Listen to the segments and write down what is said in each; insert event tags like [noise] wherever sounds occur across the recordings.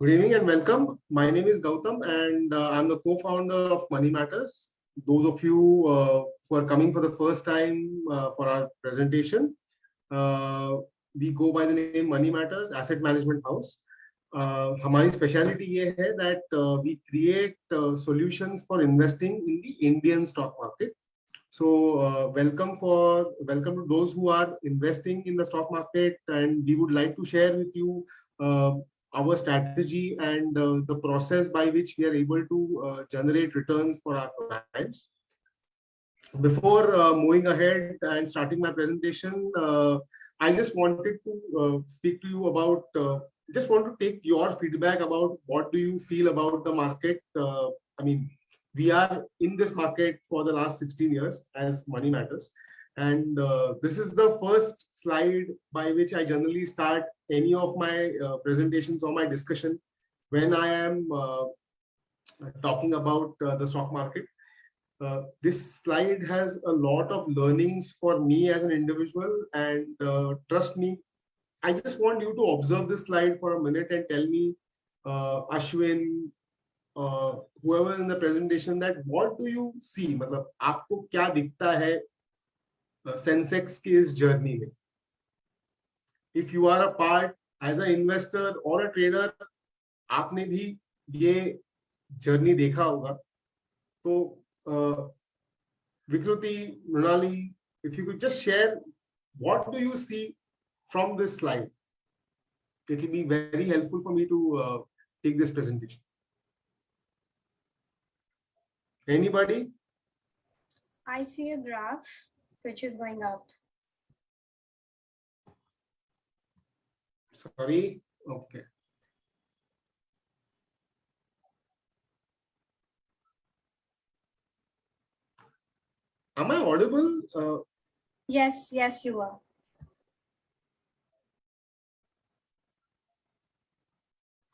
Good evening and welcome. My name is Gautam and uh, I'm the co-founder of Money Matters. Those of you uh, who are coming for the first time uh, for our presentation, uh, we go by the name Money Matters Asset Management House. Uh, हमारी speciality ये है that uh, we create uh, solutions for investing in the Indian stock market. So uh, welcome for welcome to those who are investing in the stock market, and we would like to share with you uh, our strategy and the process by which we are able to uh, generate returns for our clients. Before uh, moving ahead and starting my presentation, uh, I just wanted to speak to you about, just want to take your feedback about what do you feel about the market. I mean, we are in this market for the last 16 years as money matters. And uh, this is the first slide by which I generally start any of my uh, presentations or my discussion when I am uh, talking about uh, the stock market. Uh, this slide has a lot of learnings for me as an individual and uh, trust me, I just want you to observe this slide for a minute and tell me, Ashwin, whoever in the presentation that what do you see मतलब आपको क्या दिखता है Sensex की इस journey में if you are a part as a investor और a trader आपने भी ये जर्नी देखा होगा तो Vikriti Mrinali if you could just share what do you see from this slide it will be very helpful for me to uh, take this presentation anybody i see a graph which is going up. Sorry. Okay. Am I audible? Uh, yes, yes, you are.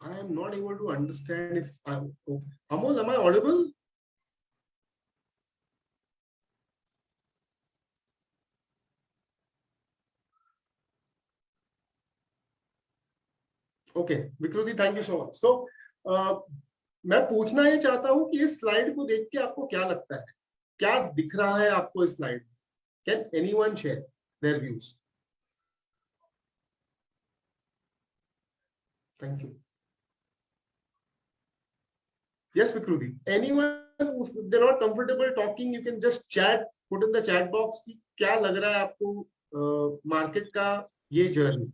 I am not able to understand if I'm okay. Amol, am I audible? Okay Vikruti thank you so much so मैं पूछना ये चाहता हूँ कि इस slide को देख के आपको क्या लगता है? क्या दिख रहा है आपको इस slide can anyone share their views thank you yes vikruti. Anyone if they're not comfortable talking you can just chat put in the chat box कि क्या लग रहा है आपको मार्केट uh, का ये journey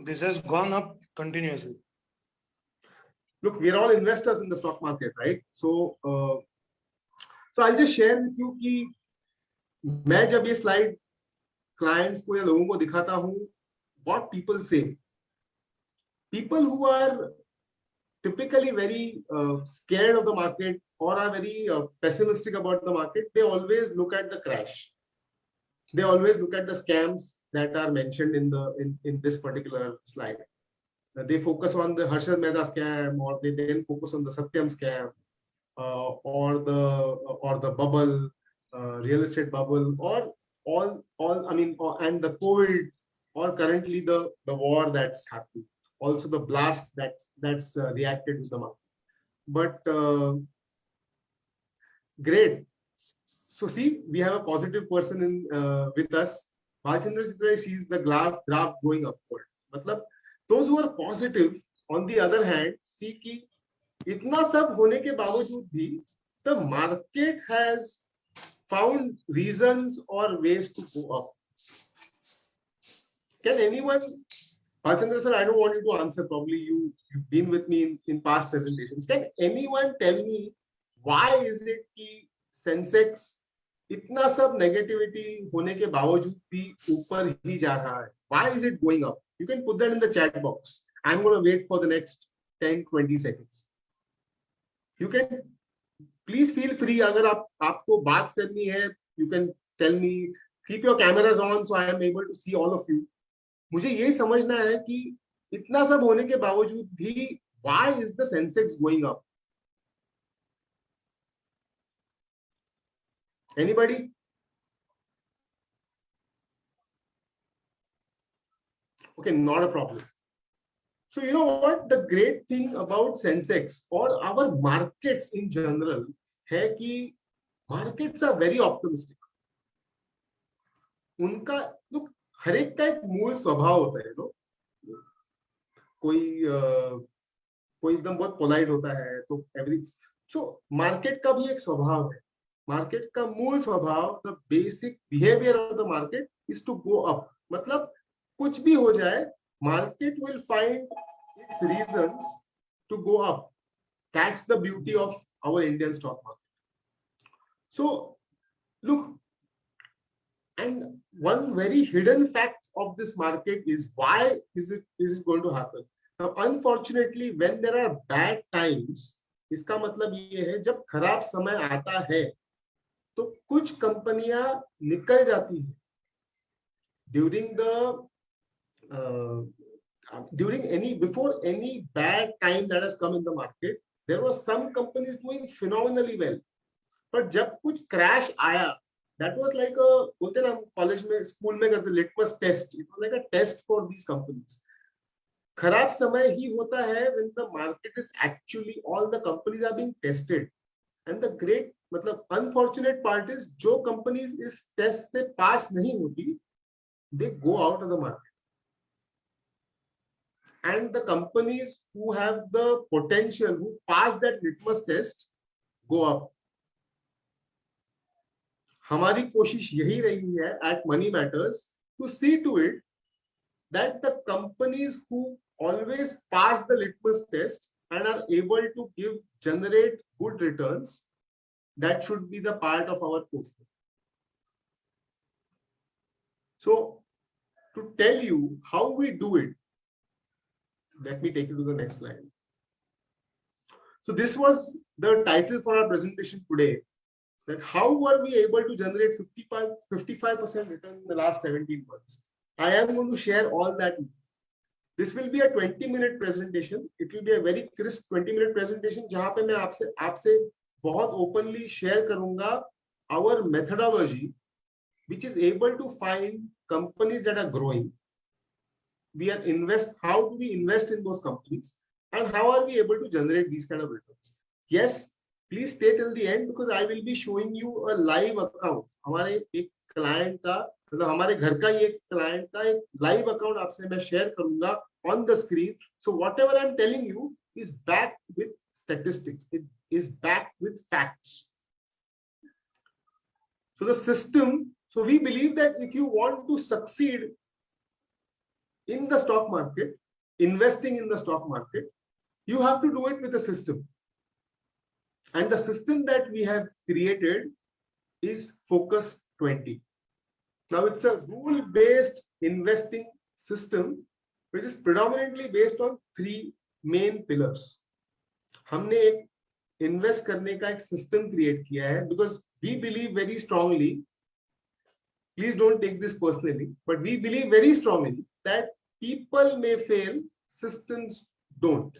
this has gone up continuously. Look, we're all investors in the stock market, right? So, uh, so I'll just share with you कि मैं जब ये slide clients को या लोगों को दिखाता हूँ, what people say. People who are typically very uh, scared of the market or are very uh, pessimistic about the market, they always look at the crash. They always look at the scams that are mentioned in the in, in this particular slide. Uh, they focus on the Harshad Mehta scam, or they then focus on the Satyam scam, uh, or the or the bubble, uh, real estate bubble, or all all I mean, or, and the COVID, or currently the the war that's happening. Also the blast that's that's uh, reacted to the market. But uh, great. So see, we have a positive person in uh, with us Bhalchandra Chitra sees the graph, graph going upward. मतलब those who are positive, on the other hand, see कि इतना सब होने के बावजूद भी the market has found reasons or ways to go up. Can anyone, Bhalchandra sir, I don't want you to answer, probably you, you've been with me in, in past presentations. Can anyone tell me why is it कि Sensex इतना सब negativity होने के बावजूद भी ऊपर ही जा रहा है। Why is it going up you can put that in the chat box I am gonna wait for the next 10 20 seconds you can please feel free अगर आप, आपको बात करनी है you can tell me keep your cameras on so I am able to see all of you मुझे ये समझना है कि इतना सब होने के बावजूद भी why is the Sensex going up Anybody? Okay, not a problem. So you know what the great thing about Sensex or our markets in general है कि markets are very optimistic. उनका look हर एक का एक मूल स्वभाव होता है नो कोई अ, कोई एकदम बहुत पोलाइट होता है तो एवरी सो मार्केट का भी एक स्वभाव है मार्केट का मूल स्वभाव the basic behaviour of the market is to go up मतलब कुछ भी हो जाए market will find its reasons to go up. That's the beauty of our Indian stock market. So, look, and one very hidden fact of this market is why is it is it going to happen? Now, unfortunately, when there are bad times, इसका मतलब ये है जब खराब समय आता है तो कुछ कंपनियाँ निकल जाती हैं during the uh, uh, during any before any bad time that has come in the market there was some companies doing phenomenally well but जब कुछ crash आया that was like a बोलते ना कॉलेज में स्कूल में करते litmus test it was like a test for these companies खराब समय ही होता है when the market is actually all the companies are being tested and the great मतलब unfortunate part is जो companies इस test से pass नहीं होती they go out of the market and the companies who have the potential who pass that litmus test go up हमारी कोशिश यही रही है at money matters to see to it that the companies who always pass the litmus test and are able to give generate good returns that should be the part of our portfolio so to tell you how we do it let me take you to the next slide. So this was the title for our presentation today, that how were we able to generate 55, 55% return in the last 17 months. I am going to share all that. with you. This will be a 20 minute presentation. It will be a very crisp 20 minute presentation जहाँ पे मैं आपसे आपसे बहुत openly share करूँगा our methodology which is able to find companies that are growing we are invest how do we invest in those companies and how are we able to generate these kind of returns yes please stay till the end because i will be showing you a live account हमारे एक client का मतलब हमारे घर का ही एक client का एक लाइव अकाउंट आपसे मैं शेयर करूँगा on the screen so whatever I am telling you is back with statistics it is back with facts so the system so we believe that if you want to succeed in the stock market investing in the stock market you have to do it with system and the system that we have created is focus twenty Now it's a rule-based investing system, which is predominantly based on three main pillars. हमने एक invest करने का एक system create किया है because we believe very strongly please don't take this personally, but we believe very strongly that people may fail, systems don't.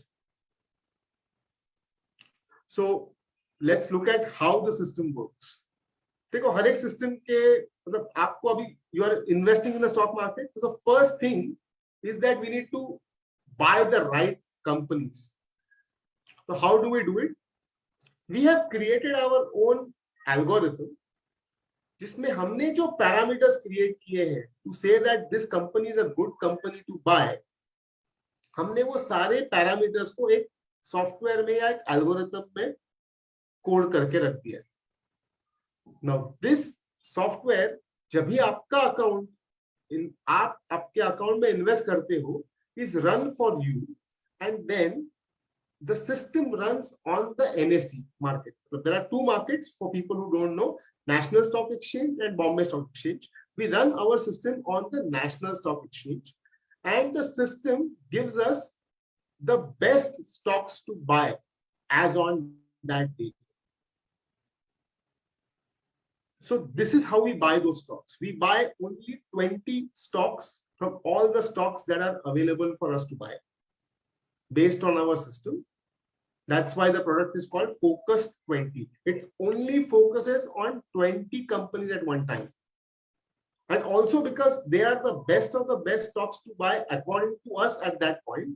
So let's look at how the system works. देखो, हर एक system के मतलब आपको अभी you are investing in the stock market the first thing is that we need to buy the right companies तो how do we do it we have created our own algorithm जिसमें हमने जो parameters create किए हैं to say that this company is a good company to buy हमने वो सारे parameters को एक सॉफ्टवेयर में या एक एल्गोरिथम में कोड करके रख दिया है। नाउ दिस सॉफ्टवेयर जब भी आपका अकाउंट इन आप आपके अकाउंट में इन्वेस्ट करते हो is run for you and then the system runs on the NSE market. So there are two markets for people who don't know, National Stock Exchange and Bombay Stock Exchange. We run our system on the National Stock Exchange and the system gives us the best stocks to buy as on that date. So this is how we buy those stocks. We buy only 20 stocks from all the stocks that are available for us to buy based on our system. That's why the product is called Focus 20. It only focuses on 20 companies at one time. And also because they are the best of the best stocks to buy according to us at that point,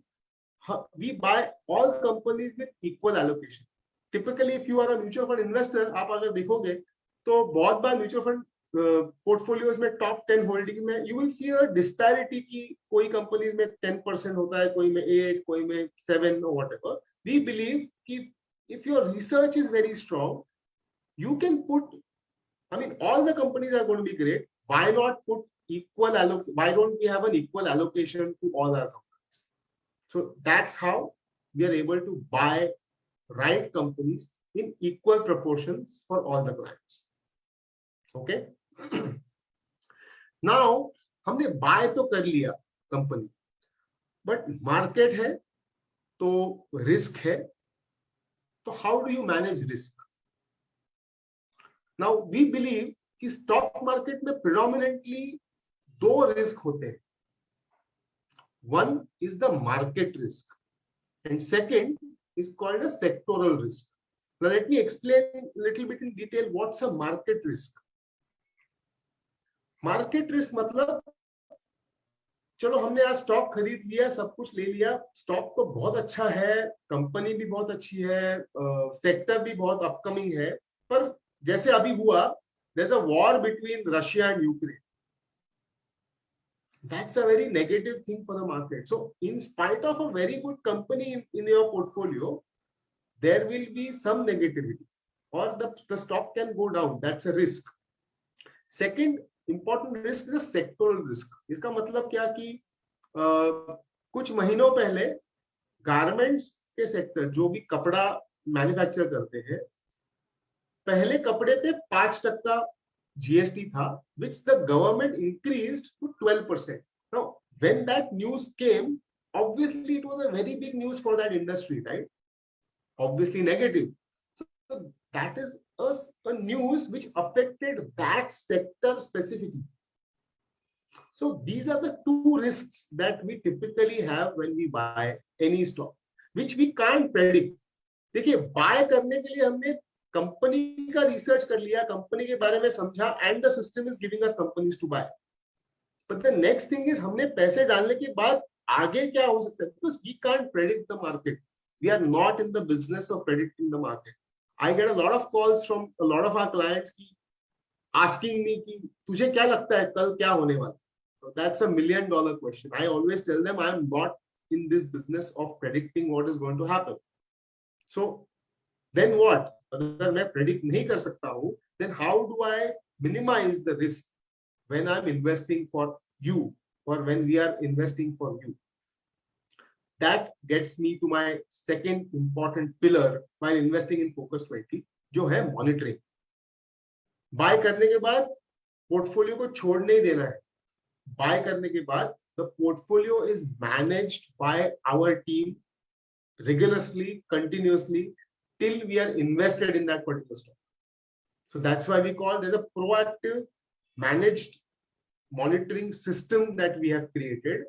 huh, we buy all companies with equal allocation. Typically, if you are a mutual fund investor, आप अगर देखोगे तो बहुत बार mutual fund portfolios में top ten holding में you will see a disparity की कोई कंपनीज़ में टेन परसेंट होता है कोई में एट कोई में seven whatever we believe कि if your research is very strong you can put i mean all the companies are going to be great why not put equal alloc why don't we have an equal allocation to all our companies so that's how we are able to buy right companies in equal proportions for all the clients okay [clears throat] now, हमने buy तो कर लिया company but market है तो risk है तो how do you manage risk now we believe कि stock market में प्रिडोमिनेंटली दो रिस्क होते हैं one is the market risk and second a sectoral risk. Now, let me explain a little bit in detail what's a market risk. Market risk मतलब चलो हमने आज stock खरीद लिया, सब कुछ ले लिया। स्टॉक तो बहुत अच्छा है कंपनी भी बहुत अच्छी है सेक्टर भी बहुत अपकमिंग है। पर जैसे अभी हुआ a war between Russia and Ukraine that's a very negative thing for the market so in spite of a very good company in your portfolio there will be some और the can go down that's a risk second important risk sectoral risk इसका मतलब क्या कि आ, कुछ महीनों पहले garments के sector जो भी कपड़ा मैन्युफैक्चर करते हैं पहले कपड़े पे पाँच टक्का जीएसटी था which the government increase to twelve percent when that news came obviously it was a very big news for that industry right obviously negative that is a, a news which affected that sector specifically. So these are the two risks that we typically have when we buy any stock which we can't predict. देखिए buy करने के लिए हमने company का research कर लिया company के बारे में समझा and the system is giving us companies to buy but the next thing is हमने पैसे डालने के बाद आगे क्या हो सकता है? Because we can't predict the market we are not in the business of predicting the market I get a lot of calls from a lot of our clients की आस्किंग मी कि तुझे क्या लगता है कल क्या होने वाला so that's a million dollar question i always tell them i am not in this business of predicting what is going to happen so then what अगर मैं प्रेडिक्ट नहीं कर सकता हूं then how do I minimize the risk when I'm investing for you or when we are investing for you? That gets me to my second important pillar while investing in Focus 20, जो है monitoring. Buy करने के बाद portfolio को छोड़ नहीं देना है. Buy करने के बाद the portfolio is managed by our team rigorously, continuously, till we are invested in that particular stock. So that's why we call there's a proactive managed monitoring system that we have created,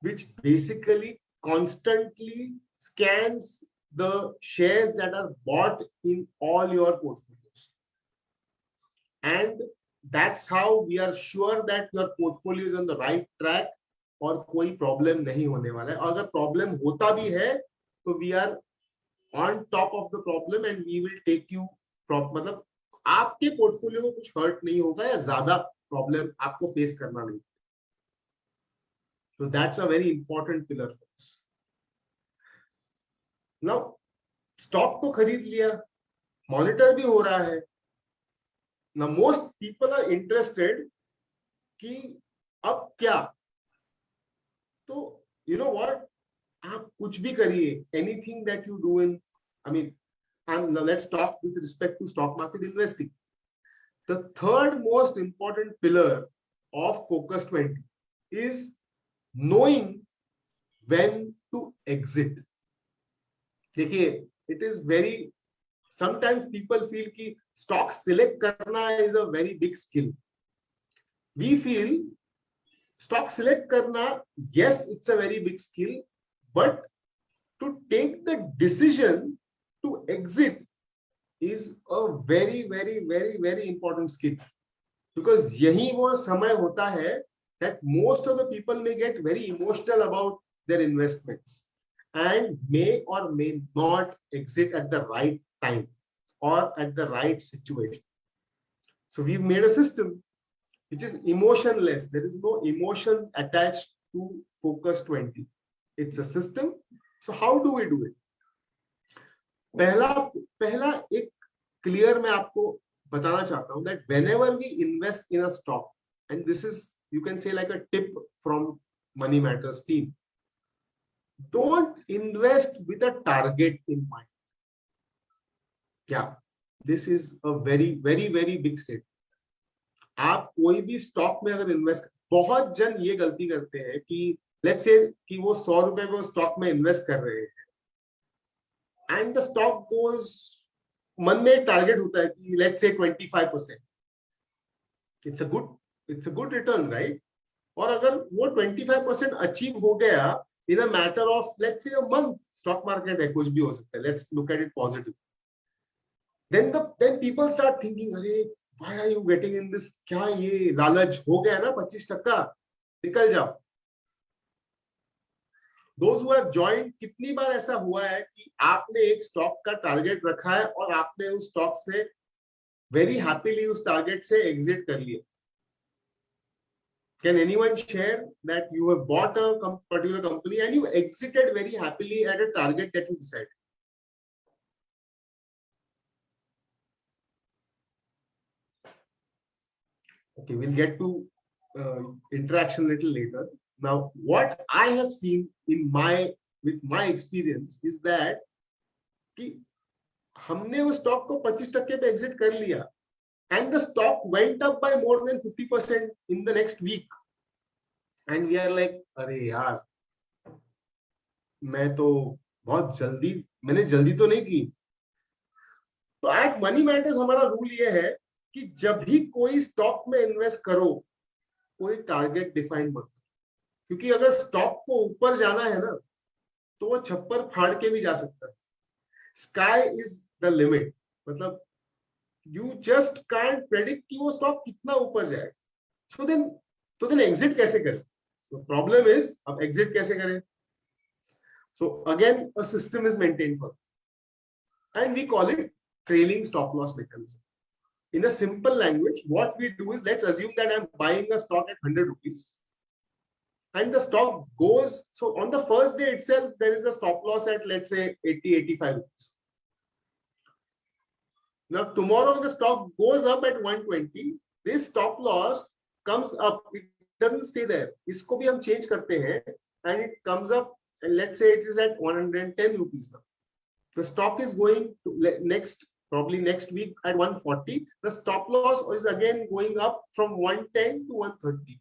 which basically constantly scans the shares that are bought in all your portfolios. And that's how we are sure that your portfolio is on the right track और कोई problem नहीं होने वाला है अगर problem होता भी है तो we are on top of the problem and we will take you मतलब आपके पोर्टफोलियो को कुछ हर्ट नहीं होगा या ज़्यादा प्रॉब्लम आपको फेस करना नहीं So that's a very important pillar for us. Now, stock to kharid liya, monitor bhi ho raha hai. Now most people are interested ki ab kya? So, you know what? Aap kuch bhi kariye, anything that you do in, I mean, and now let's talk with respect to stock market investing. The third most important pillar of Focus 20 is knowing when to exit. देखिए it is very sometimes people feel की stock select करना is a very big skill we feel stock select करना yes it's a very big skill but to take the decision to exit is a very very very very important skill because यही वो समय होता है that most of the people may get very emotional about their investments and may or may not exit at the right time or at the right situation. So we've made a system which is emotionless. There is no emotion attached to Focus 20. It's a system. So how do we do it? पहला पहला एक clear मैं आपको बताना चाहता हूं that whenever we invest in a stock and this is you can say like a tip from money matters team don't invest with a target in mind yeah this is a very very very big step आप कोई भी stock में अगर invest बहुत जन ये गलती करते हैं कि लेट्स से कि वो सौ रुपए वो स्टॉक में इन्वेस्ट कर रहे हैं एंड द स्टॉक गोज मन में टारगेट होता है कि let's say 25 percent it's a good it's a good return right और अगर वो 25 परसेंट अचीव हो गया in a matter of let's say a month stock market है, कुछ भी हो सकता है let's look at it positive then the then people start thinking अरे, why are you getting in this? क्या ये लालच हो गया ना 25 टक्का? निकल जाओ. दोज हु हैव जॉइंड कितनी बार ऐसा हुआ है कि आपने एक स्टॉक का टारगेट रखा है और आपने उस स्टॉक से वेरी हैप्पीली उस टारगेट से एग्जिट कर लिया। Can anyone share that you have bought a com particular company and you exited very happily at a target that you decided? Okay, we'll get to uh, interaction a little later. Now, what I have seen in my with my experience is that कि हमने उस stock को 25 टक्के पे exit कर लिया and the stock went up by more than 50% in the next week. And we are like, अरे यार, मैं तो बहुत जल्दी, मैंने जल्दी तो नहीं की. तो एट मनी मैटर्स हमारा रूल ये है कि जब भी कोई स्टॉक में इन्वेस्ट करो, कोई टारगेट डिफाइन मत क्योंकि अगर स्टॉक को ऊपर जाना है ना तो वो छप्पर फाड़ के भी जा सकता है। स्काई इज़ द लिमिट मतलब यू जस्ट कांट प्रेडिक्ट कि वो स्टॉक कितना ऊपर जाए सो देन तो देन एग्जिट कैसे करें so प्रॉब्लम इज अब एग्जिट कैसे करें so again a system is maintain for and we call it trailing stop loss mechanism in a simple language, what we do is let's assume that I'm buying a stock at 100 rupees and the stock goes. So on the first day itself, there is a stop loss at let's say 80, 85 rupees. Now tomorrow the stock goes up at 120. This stop loss comes up. It doesn't stay there. इसको भी हम change करते हैं and it comes up and let's say it is at 110 rupees now. The stock is going to next probably next week at 140 the stop loss is again going up from 110 to 130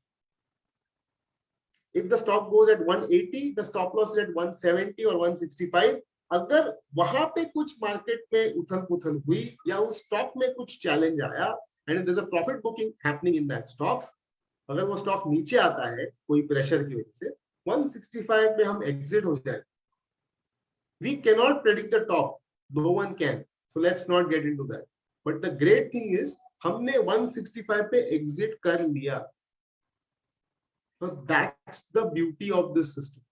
if the stock goes at 180 the stop loss is at 170 or 165 अगर वहाँ पे कुछ market में उथल पुथल हुई या उस स्टॉक में कुछ चैलेंज आया and a profit booking happening in that stock अगर वो स्टॉक नीचे आता है, कोई प्रेशर की वजह से 165 में हम एग्जिट हो जाए we cannot predict the top no one can So let's not get into that but the great thing is हमने 165 पे एग्जिट कर लिया. So that's the of this system.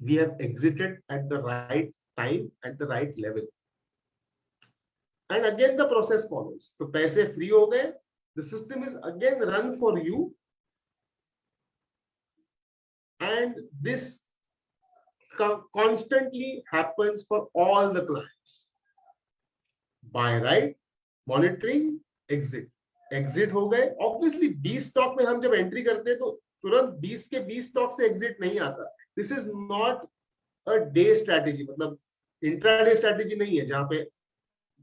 we have exited at the right time at the right level. And again the process follows. the paise free ho gaye the system is again run for you. And this co constantly happens for all the clients. Buy right monitoring exit. Exit ho gaye obviously d stock mein hum jab entry karte hain to तुरंत 20 के 20 stock से exit नहीं आता। This is not a day strategy मतलब intraday strategy नहीं है, जहाँ पे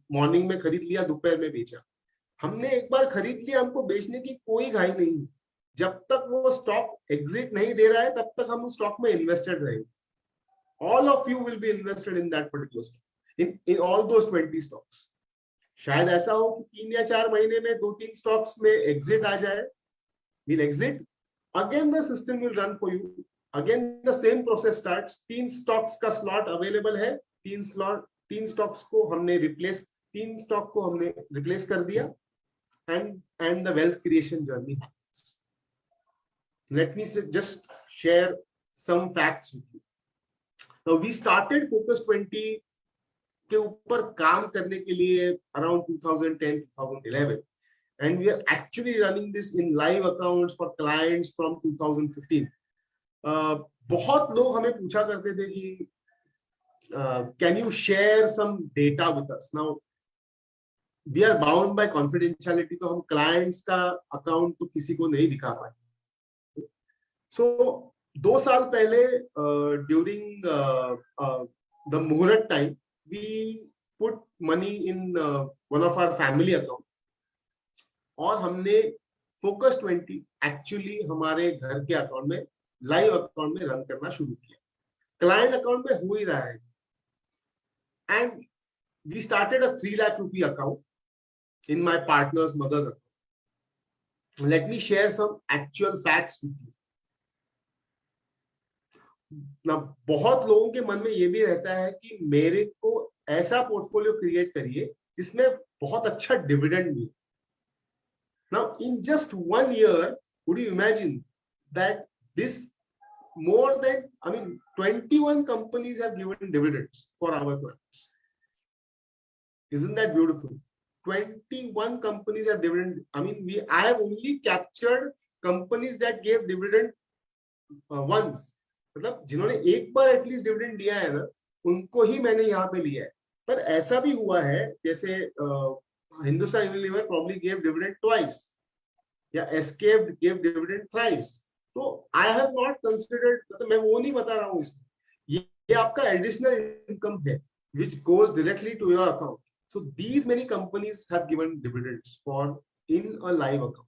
मॉर्निंग में खरीद लिया, दोपहर में बेचा। हमने एक बार खरीद लिया, हमको बेचने की कोई घाई नहीं जब तक वो स्टॉक एग्जिट नहीं दे रहा है, तब तक हम उस स्टॉक में इन्वेस्टेड रहेंगे all of you will be invested in that particular stock in in all those 20 stocks शायद ऐसा हो कि तीन या चार महीने में दो तीन स्टॉक्स में एग्जिट आ जाए। Will exit again the system will run for you again the same process starts teen stocks ka slot available hai teen slot teen stocks ko humne replace teen stock ko humne replace kar diya and and the wealth creation journey happens let me say, just share some facts with you now we started focus 20 के ऊपर काम करने के लिए around 2010 2011 and we are actually running this in live accounts for clients from 2015 uh, बहुत लोग हमें पूछा करते थे कि uh, can you share some data with us now we are bound by confidentiality तो हम clients का account तो किसी को नहीं दिखा पाए so दो साल पहले uh, during uh, uh, the Muhurat time we put money in uh, one of our family account और हमने फोकस 20 एक्चुअली हमारे घर के अकाउंट में लाइव अकाउंट में रन करना शुरू किया। क्लाइंट अकाउंट में हो ही रहा है। And we started a three lakh rupee account in my partner's mother's account let me share some actual facts with you ना, बहुत लोगों के मन में ये भी रहता है कि मेरे को ऐसा पोर्टफोलियो क्रिएट करिए जिसमें बहुत अच्छा डिविडेंड मिले। Now, in just one year, would you imagine that this more than, I mean, 21 companies have given dividends for our clients. Isn't that beautiful? 21 companies have dividend. I mean, we I have only captured companies that gave dividend uh, once. मतलब जिन्होंने एक बार at least dividend दिया है ना उनको ही मैंने यहाँ पे लिया है पर ऐसा भी हुआ है जैसे Hindustan Unilever probably gave dividend twice या एस्केप्ड गिव डिविडेंड थ्राइस तो आई हैव नॉट कंसीडर्ड मतलब मैं वो नहीं बता रहा हूँ इसमें। ये, एडिशनल इनकम है which goes directly to your account. So these many companies have given dividends for in a live account.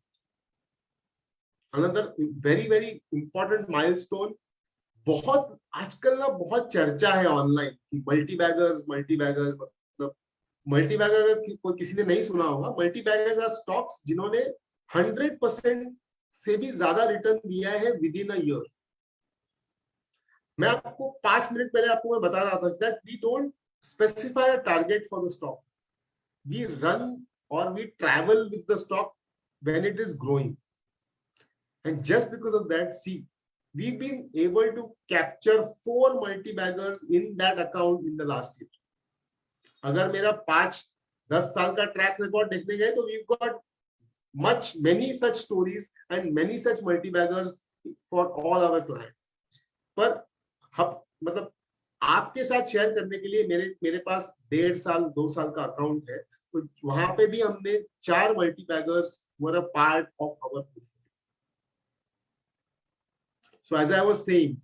Another very very important milestone बहुत आजकल ना बहुत चर्चा है ऑनलाइन कि multi baggers multi baggers multi bagger अगर कोई किसी ने नहीं सुना होगा मल्टी बैगर्स आर स्टॉक्स जिन्होंने हंड्रेड परसेंट से भी ज़्यादा रिटर्न दिया है विद इन ईयर मैं आपको पाँच मिनट पहले आपको मैं बता रहा था that we don't specify a target for the stock we run और we travel with the stock when it is growing and just because of that, see, we've been able to capture four multi baggers in that account in the last year अगर मेरा पाँच, दस साल का track record देखने गए तो we got much many such stories and many such multibaggers for all our client पर हम मतलब आपके साथ शेयर करने के लिए मेरे मेरे पास डेढ़ साल, दो साल का अकाउंट है तो वहाँ पे भी हमने चार multibaggers were a part of our so as I was saying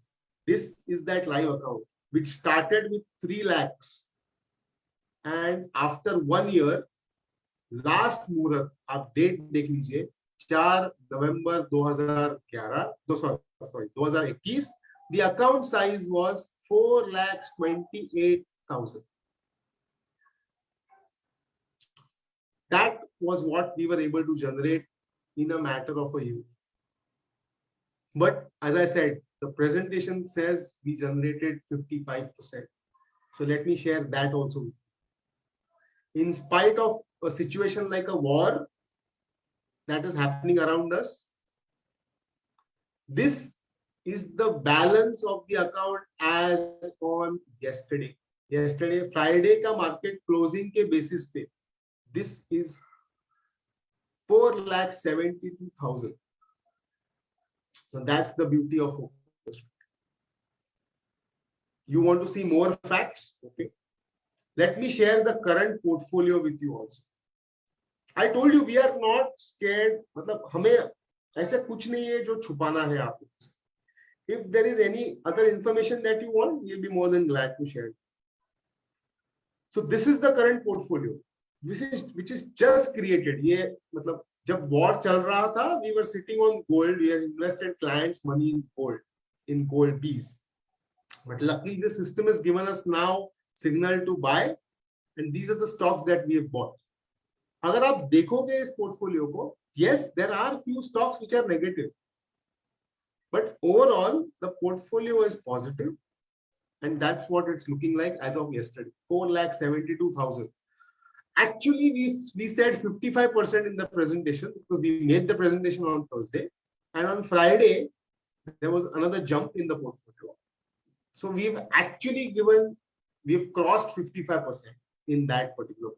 this is that live account which started with 3 lakh and after one year last मुहूर्त आप डेट देख लीजिए चार नवंबर 2011 दो sorry 2021 the account size was 4 lakhs 28000 that was what we were able to generate in a matter of a year but as i said the presentation says we generated 55% so let me share that also in spite of a situation like a war that is happening around us. This is the balance of the account as on yesterday. Yesterday, Friday ka market closing ke basis pe. This is four lakh seventy-two thousand. So that's the beauty of. You want to see more facts? Okay. Let me share the current portfolio with you also. I told you we are not scared मतलब हमें ऐसा कुछ नहीं है जो छुपाना है आपको if there is any other information that you want you be more than glad to share so this is the current portfolio which is which is just created ये मतलब जब वॉर चल रहा था we were sitting on gold we are invested clients money in gold in gold बीज but luckily the system has given us now signal to buy and these are the stocks that we have bought. agar aap dekhoge is portfolio ko yes there are few stocks which are negative. But overall the portfolio is positive and that's what it's looking like as of yesterday. 4 lakh 72000 actually we we said 55 percent in the presentation because we made the presentation on thursday and on friday there was another jump in the portfolio. So we've actually given we've crossed 55% in that particular.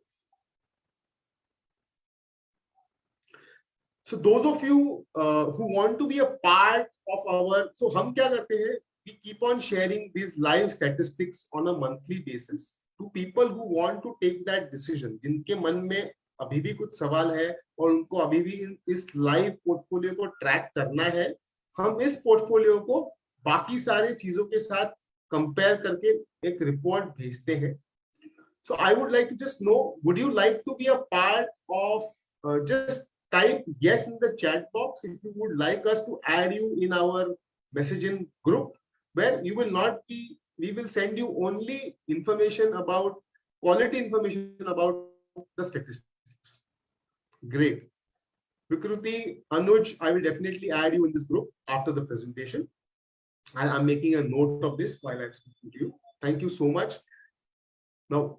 So those of you uh, who want to be a part of our, so हम क्या करते हैं? We keep on sharing these live statistics on a monthly basis to people who want to take that decision. जिनके मन में अभी भी कुछ सवाल है और उनको अभी भी इस लाइव पोर्टफोलियो को ट्रैक करना है हम इस पोर्टफोलियो को बाकी सारे चीज़ों के साथ कंपेयर करके एक रिपोर्ट भेजते हैं so i would like to just know would you like to be a part of uh, just type yes in the chat box if you would like us to add you in our messaging group where you will not be we will send you only information about quality information about the statistics great vikruti anuj i will definitely add you in this group after the presentation I, i'm making a note of this while i'm speaking to you thank you so much now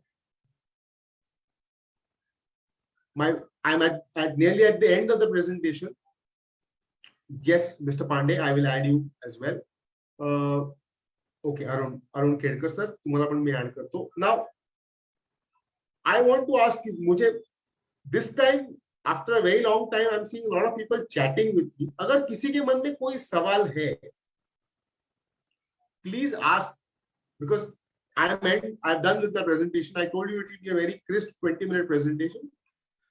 my i'm at, at nearly at the end of the presentation yes mr pandey i will add you as well uh okay arun arun kedkar sir तुम्हाला पण मी add करतो now i want to ask you मुझे this time after a very long time i'm seeing a lot of people chatting with me अगर किसी के मन में कोई सवाल है please ask because I meant I've done with the presentation. I told you it will be a very crisp 20 minute presentation.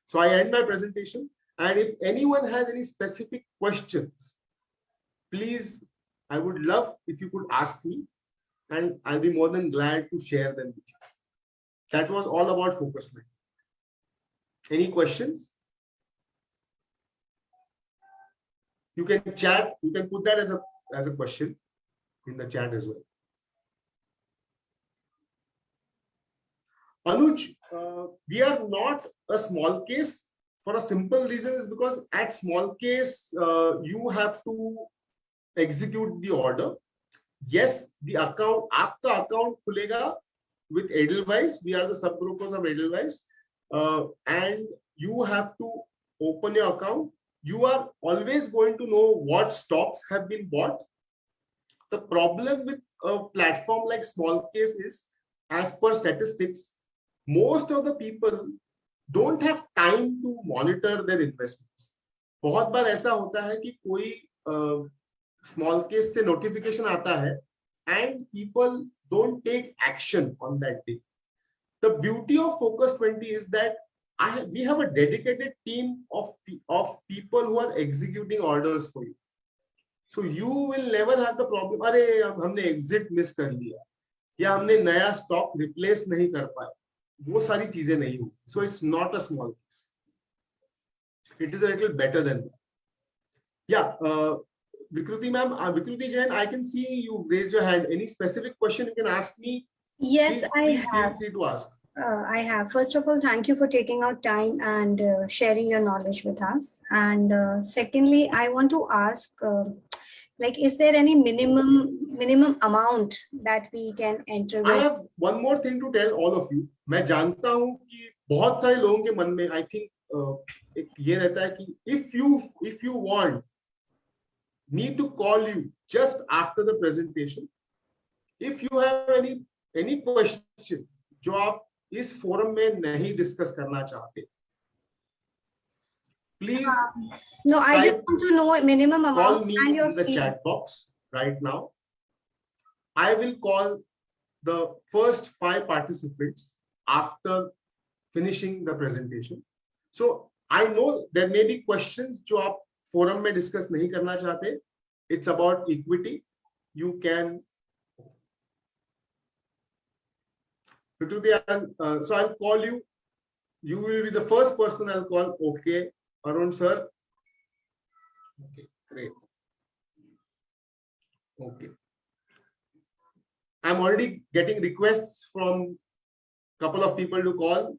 So I end my presentation. And if anyone has any specific questions, please, I would love if you could ask me and I'll be more than glad to share them with you. That was all about focus mind. Any questions? You can chat, you can put that as a as a question in the chat as well. Anuj, uh, we are not a smallcase for a simple reason is because at smallcase, uh, you have to execute the order. Yes, the account, aapka account khulega with Edelweiss. We are the sub brokers of Edelweiss. Uh, and you have to open your account. You are always going to know what stocks have been bought the problem with a platform like smallcase is, as per statistics, most of the people don't have time to monitor their investments. बहुत बार ऐसा होता है कि कोई small case and people don't take action on that day. The beauty of Focus 20 is that I have, we have a dedicated team of, of people who are executing orders for you. So you will never have the problem, अरे हम- हमने exit miss कर लिया या हमने नया stock replace नहीं कर पाए वो सारी चीजें नहीं हो so it's not a small case it is a little better than that yeah uh, Vikruti ma'am uh, Vikruti Jain I can see you raised your hand any specific question you can ask me Yes, please, I please have. feel free to ask Uh, I have. First of all, thank you for taking out time and uh, sharing your knowledge with us. And uh, secondly, I want to ask, uh, like, is there any minimum minimum amount that we can enter with? I have one more thing to tell all of you मैं जानता हूँ कि बहुत सारे लोगों के मन में I think uh, एक ये रहता है कि if you if you want need to call you just after the presentation if you have any any question जो आप इस फोरम में नहीं डिस्कस करना चाहते please No, I just Type- want to know a minimum call amount me and your in the fee. chat box right now. I will call the first five participants after finishing the presentation. So I know there may be questions जो आप forum में discuss नहीं करना चाहते. It's about equity. You can. Vikruti, I'll, uh, so I'll call you. You will be the first person I'll call. Okay, Arun sir. Okay, great. Okay. I'm already getting requests from couple of people to call.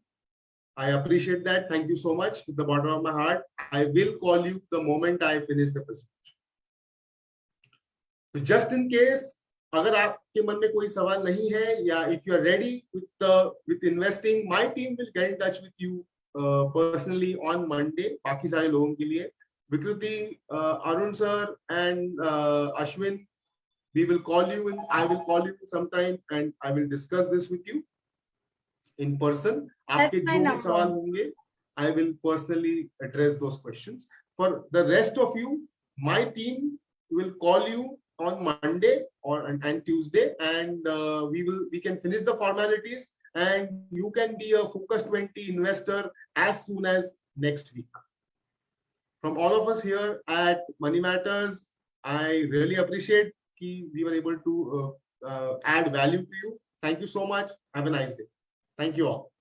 I appreciate that. Thank you so much with the bottom of my heart. I will call you the moment I finish the presentation. So Just in case, अगर आपके मन में कोई सवाल नहीं है या if you are ready with the with investing, my team will get in touch with you uh, personally on Monday. बाकी सारे लोगों के लिए Vikruti, uh, Arun sir and uh, Ashwin, we will call you in, I will call you sometime and I will discuss this with you in person. That's आपके my जो भी number. सवाल होंगे, I will personally address those questions. For the rest of you, my team will call you on Monday or and, and Tuesday, and uh, we will we can finish the formalities, and you can be a Focus 20 investor as soon as next week. From all of us here at Money Matters, I really appreciate कि we were able to uh, uh, add value to you. Thank you so much. Have a nice day. Thank you all.